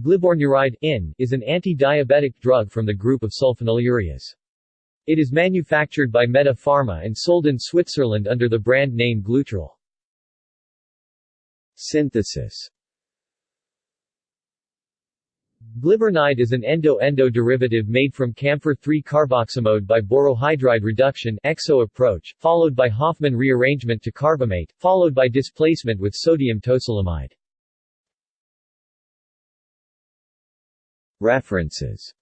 Glibornuride IN, is an anti-diabetic drug from the group of sulfonylureas. It is manufactured by Meda Pharma and sold in Switzerland under the brand name Glutril. Synthesis Gliburide is an endo-endo derivative made from camphor-3-carboxamide by borohydride reduction EXO approach, followed by Hofmann rearrangement to carbamate, followed by displacement with sodium tosylamide. References